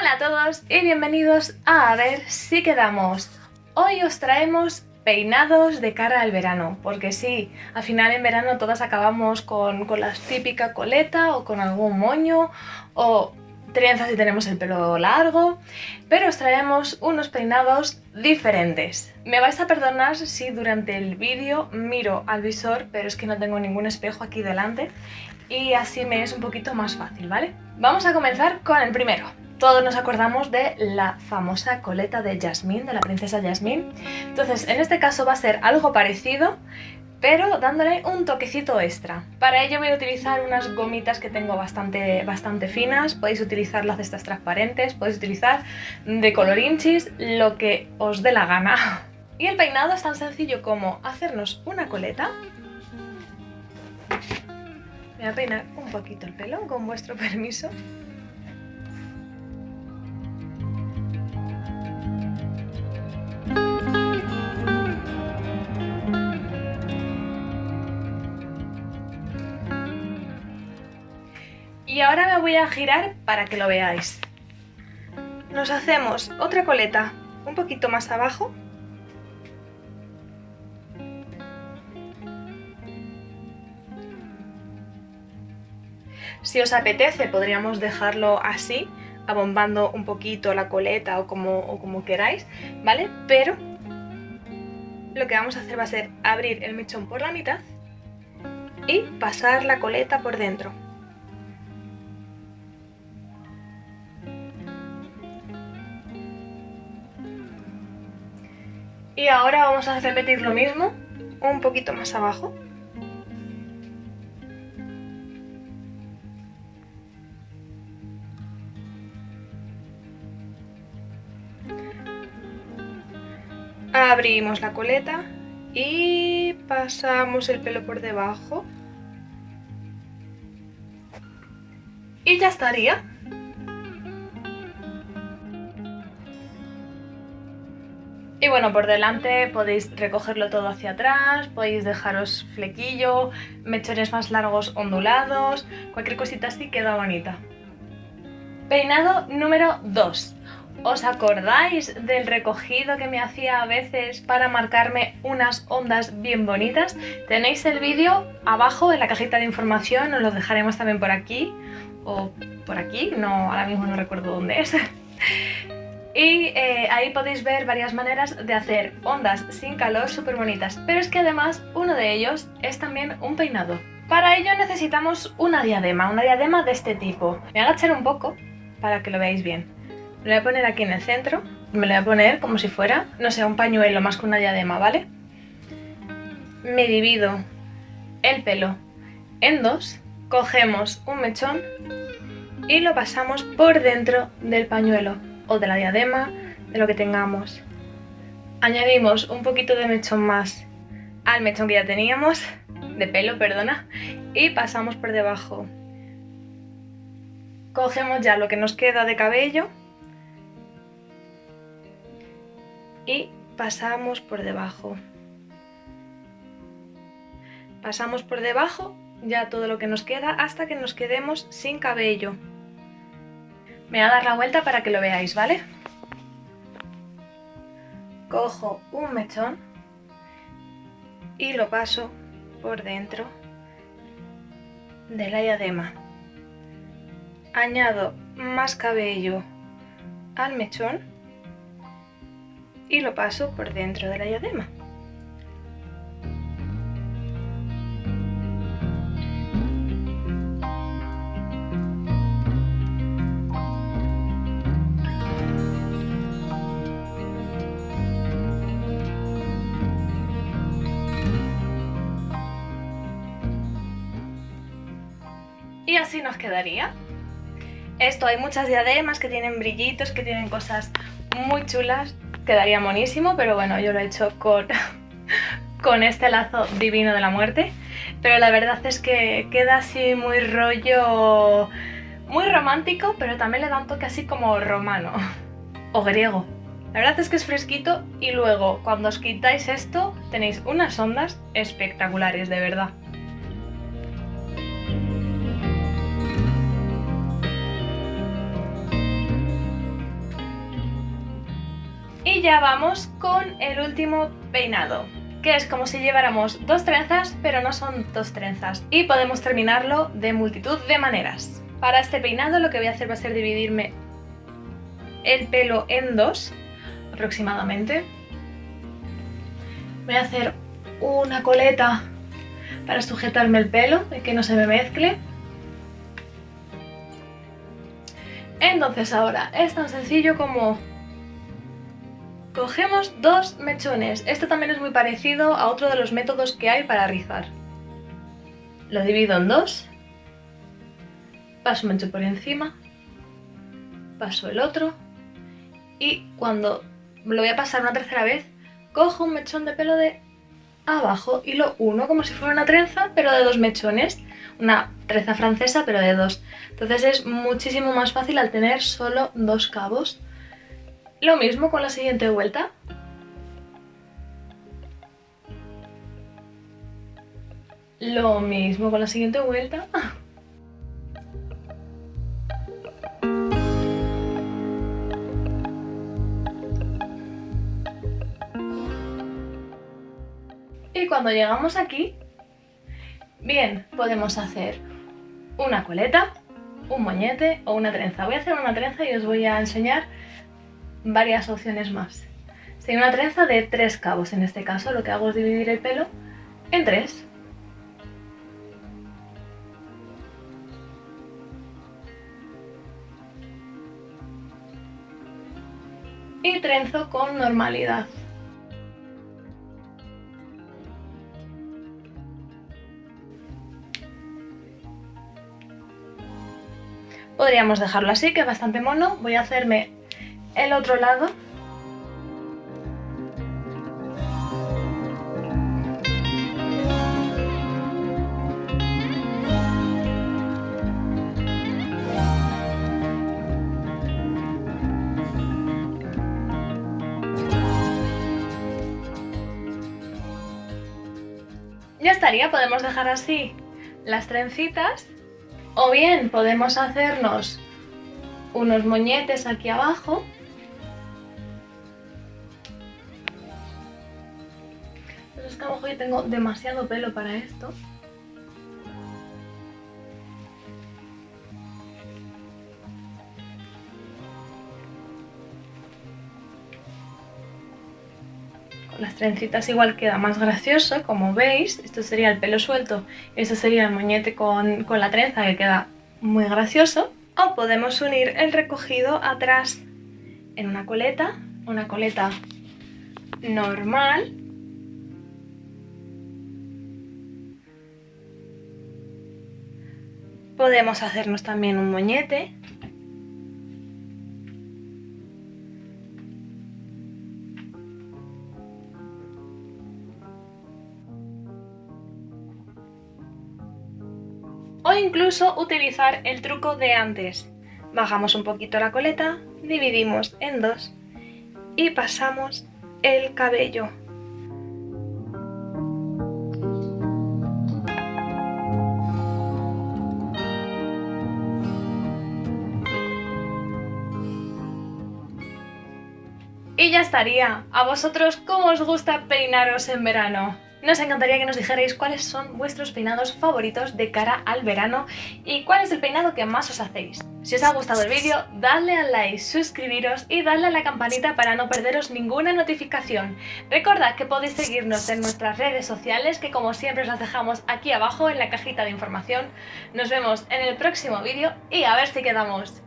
Hola a todos y bienvenidos a A ver si quedamos. Hoy os traemos peinados de cara al verano, porque sí, al final en verano todas acabamos con, con la típica coleta o con algún moño o trenzas si tenemos el pelo largo, pero os traemos unos peinados diferentes. Me vais a perdonar si durante el vídeo miro al visor, pero es que no tengo ningún espejo aquí delante y así me es un poquito más fácil, ¿vale? Vamos a comenzar con el primero. Todos nos acordamos de la famosa coleta de Jasmine, de la princesa Jasmine. Entonces, en este caso va a ser algo parecido, pero dándole un toquecito extra. Para ello voy a utilizar unas gomitas que tengo bastante, bastante finas, podéis utilizar las de estas transparentes, podéis utilizar de colorinchis, lo que os dé la gana. Y el peinado es tan sencillo como hacernos una coleta. Me voy a peinar un poquito el pelo, con vuestro permiso. Y ahora me voy a girar para que lo veáis. Nos hacemos otra coleta un poquito más abajo. Si os apetece podríamos dejarlo así, abombando un poquito la coleta o como, o como queráis, ¿vale? Pero lo que vamos a hacer va a ser abrir el mechón por la mitad y pasar la coleta por dentro. Y ahora vamos a repetir lo mismo, un poquito más abajo. Abrimos la coleta y pasamos el pelo por debajo. Y ya estaría. Y bueno, por delante podéis recogerlo todo hacia atrás, podéis dejaros flequillo, mechones más largos ondulados, cualquier cosita así queda bonita. Peinado número 2. ¿Os acordáis del recogido que me hacía a veces para marcarme unas ondas bien bonitas? Tenéis el vídeo abajo en la cajita de información, os lo dejaremos también por aquí o por aquí, no, ahora mismo no recuerdo dónde es. Y eh, ahí podéis ver varias maneras de hacer ondas sin calor súper bonitas. Pero es que además uno de ellos es también un peinado. Para ello necesitamos una diadema, una diadema de este tipo. Me voy a agachar un poco para que lo veáis bien. Me lo voy a poner aquí en el centro. Me lo voy a poner como si fuera, no sé, un pañuelo más que una diadema, ¿vale? Me divido el pelo en dos. Cogemos un mechón y lo pasamos por dentro del pañuelo o de la diadema, de lo que tengamos. Añadimos un poquito de mechón más al mechón que ya teníamos, de pelo, perdona, y pasamos por debajo. Cogemos ya lo que nos queda de cabello y pasamos por debajo. Pasamos por debajo ya todo lo que nos queda hasta que nos quedemos sin cabello. Me voy a dar la vuelta para que lo veáis, ¿vale? Cojo un mechón y lo paso por dentro de la diadema. Añado más cabello al mechón y lo paso por dentro de la diadema. Así nos quedaría. Esto, hay muchas diademas que tienen brillitos, que tienen cosas muy chulas, quedaría monísimo, pero bueno, yo lo he hecho con, con este lazo divino de la muerte. Pero la verdad es que queda así muy rollo, muy romántico, pero también le da un toque así como romano o griego. La verdad es que es fresquito y luego cuando os quitáis esto tenéis unas ondas espectaculares, de verdad. Y ya vamos con el último peinado, que es como si lleváramos dos trenzas, pero no son dos trenzas. Y podemos terminarlo de multitud de maneras. Para este peinado lo que voy a hacer va a ser dividirme el pelo en dos, aproximadamente. Voy a hacer una coleta para sujetarme el pelo y que no se me mezcle. Entonces ahora es tan sencillo como cogemos dos mechones. Esto también es muy parecido a otro de los métodos que hay para rizar. Lo divido en dos, paso un mechón por encima, paso el otro y cuando lo voy a pasar una tercera vez, cojo un mechón de pelo de abajo y lo uno como si fuera una trenza, pero de dos mechones. Una trenza francesa, pero de dos. Entonces es muchísimo más fácil al tener solo dos cabos. Lo mismo con la siguiente vuelta. Lo mismo con la siguiente vuelta. Y cuando llegamos aquí, bien, podemos hacer una coleta, un moñete o una trenza. Voy a hacer una trenza y os voy a enseñar varias opciones más. Hay una trenza de tres cabos, en este caso lo que hago es dividir el pelo en tres. Y trenzo con normalidad. Podríamos dejarlo así, que es bastante mono. Voy a hacerme el otro lado. Ya estaría, podemos dejar así las trencitas o bien podemos hacernos unos moñetes aquí abajo. Que a lo yo tengo demasiado pelo para esto. las trencitas igual queda más gracioso, como veis. Esto sería el pelo suelto, esto sería el moñete con, con la trenza que queda muy gracioso. O podemos unir el recogido atrás en una coleta, una coleta normal. Podemos hacernos también un moñete o incluso utilizar el truco de antes. Bajamos un poquito la coleta, dividimos en dos y pasamos el cabello. Y ya estaría. ¿A vosotros cómo os gusta peinaros en verano? Nos encantaría que nos dijerais cuáles son vuestros peinados favoritos de cara al verano y cuál es el peinado que más os hacéis. Si os ha gustado el vídeo, dadle al like, suscribiros y dadle a la campanita para no perderos ninguna notificación. Recordad que podéis seguirnos en nuestras redes sociales que como siempre os las dejamos aquí abajo en la cajita de información. Nos vemos en el próximo vídeo y a ver si quedamos.